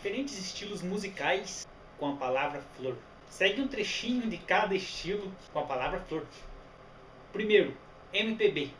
diferentes estilos musicais com a palavra flor. Segue um trechinho de cada estilo com a palavra flor. Primeiro, MPB.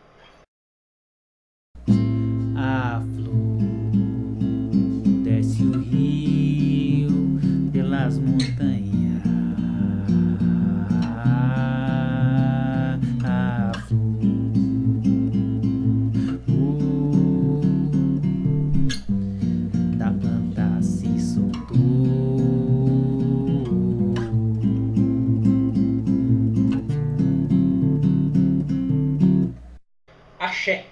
shit.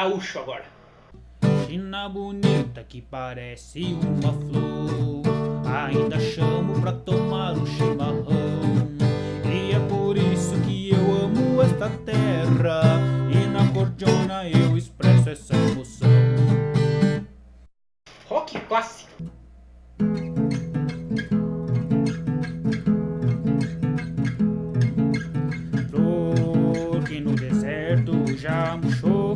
Gaúcho agora. China bonita que parece uma flor. Ainda chamo pra tomar um chimarrão. E é por isso que eu amo esta terra. E na cordiona eu expresso essa emoção. Rock clássico. Flor que no deserto já murchou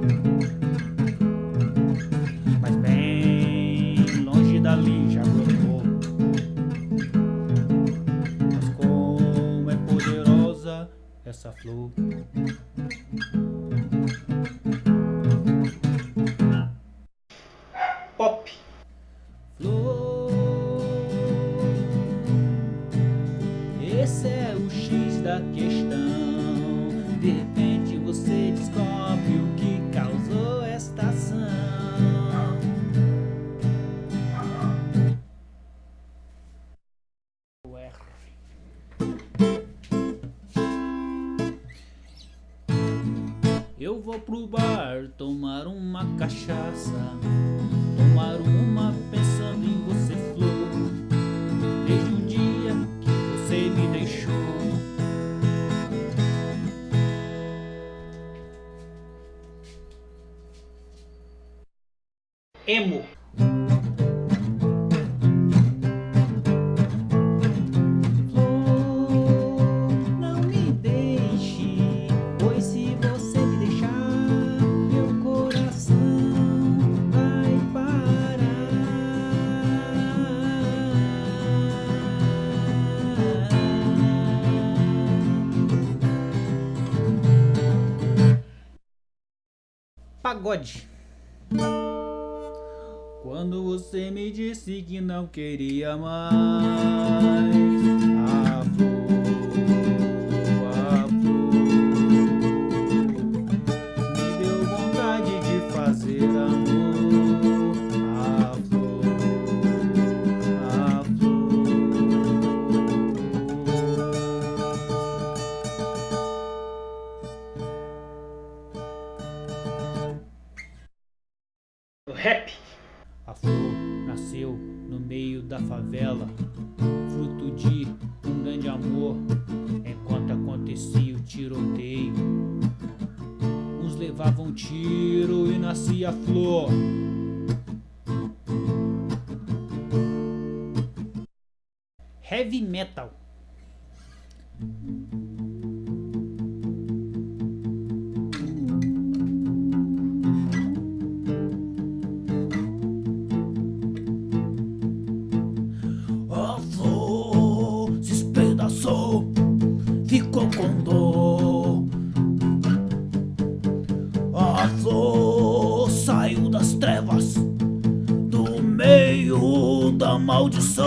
Mas bem longe dali já brotou. Mas como é poderosa essa flor. Pop. Flor Esse é o X da questão. De repente você descobre vou pro bar tomar uma cachaça Tomar uma pensando em você, flor Desde o dia que você me deixou Emo. Pagode. Quando você me disse que não queria mais A flor, Rap. A flor nasceu no meio da favela, fruto de um grande amor. Enquanto acontecia o tiroteio, uns levavam tiro e nascia a flor. Heavy metal. Flor saiu das trevas, do meio da maldição.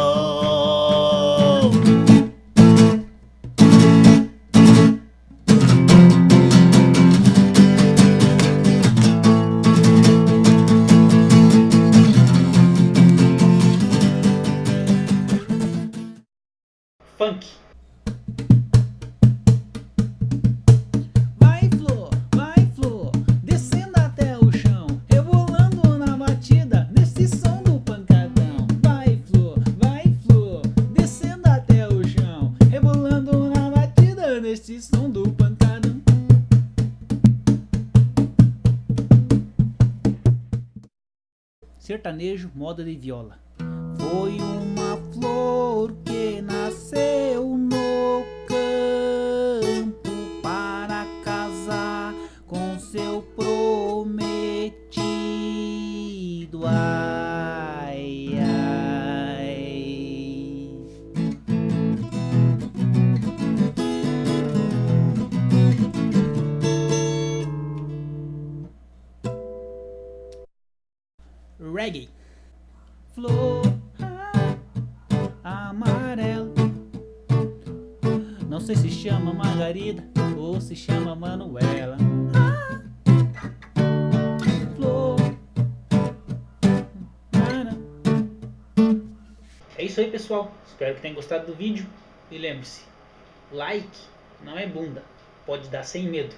Funk. Sertanejo, moda de viola. Foi uma flor que nasceu no campo para casar com seu prometido. Ai, amarela. Não sei se chama Margarida ou se chama Manuela. É isso aí, pessoal. Espero que tenham gostado do vídeo. E lembre-se, like não é bunda. Pode dar sem medo.